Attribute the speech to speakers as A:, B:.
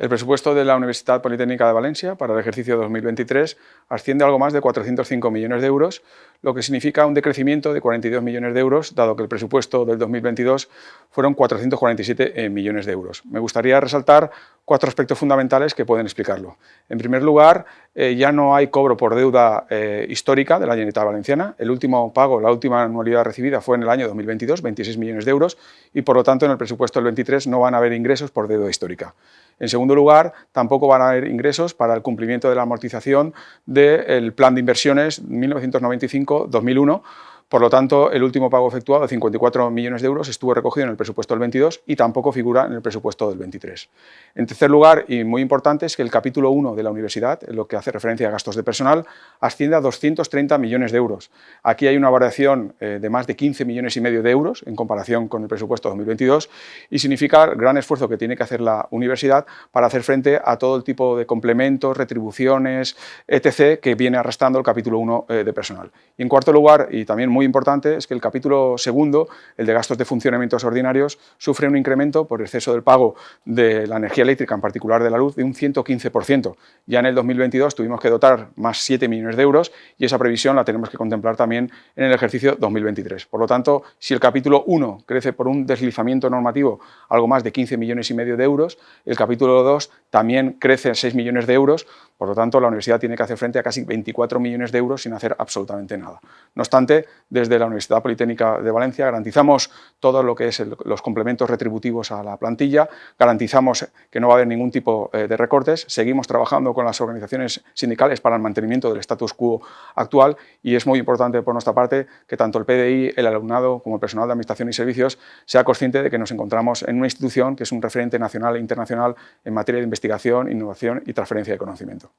A: El presupuesto de la Universidad Politécnica de Valencia para el ejercicio 2023 asciende a algo más de 405 millones de euros, lo que significa un decrecimiento de 42 millones de euros, dado que el presupuesto del 2022 fueron 447 eh, millones de euros. Me gustaría resaltar cuatro aspectos fundamentales que pueden explicarlo. En primer lugar, eh, ya no hay cobro por deuda eh, histórica de la Generalitat Valenciana. El último pago, la última anualidad recibida fue en el año 2022, 26 millones de euros, y por lo tanto en el presupuesto del 23 no van a haber ingresos por deuda histórica. En segundo lugar, tampoco van a haber ingresos para el cumplimiento de la amortización del plan de inversiones 1995-2001, por lo tanto, el último pago efectuado de 54 millones de euros estuvo recogido en el presupuesto del 22 y tampoco figura en el presupuesto del 23. En tercer lugar, y muy importante, es que el capítulo 1 de la universidad, en lo que hace referencia a gastos de personal, asciende a 230 millones de euros. Aquí hay una variación eh, de más de 15 millones y medio de euros en comparación con el presupuesto 2022 y significa gran esfuerzo que tiene que hacer la universidad para hacer frente a todo el tipo de complementos, retribuciones, etc., que viene arrastrando el capítulo 1 eh, de personal. Y en cuarto lugar, y también muy importante es que el capítulo segundo, el de gastos de funcionamientos ordinarios, sufre un incremento por exceso del pago de la energía eléctrica, en particular de la luz, de un 115%. Ya en el 2022 tuvimos que dotar más 7 millones de euros y esa previsión la tenemos que contemplar también en el ejercicio 2023. Por lo tanto, si el capítulo 1 crece por un deslizamiento normativo algo más de 15 millones y medio de euros, el capítulo 2 también crece 6 millones de euros, por lo tanto la universidad tiene que hacer frente a casi 24 millones de euros sin hacer absolutamente nada. No obstante, desde la Universidad Politécnica de Valencia garantizamos todo lo que es los complementos retributivos a la plantilla, garantizamos que no va a haber ningún tipo eh, de recortes, seguimos trabajando con las organizaciones sindicales para el mantenimiento del status quo actual y es muy importante por nuestra parte que tanto el PDI, el alumnado como el personal de Administración y Servicios sea consciente de que nos encontramos en una institución que es un referente nacional e internacional en materia de investigación, innovación y transferencia de conocimiento.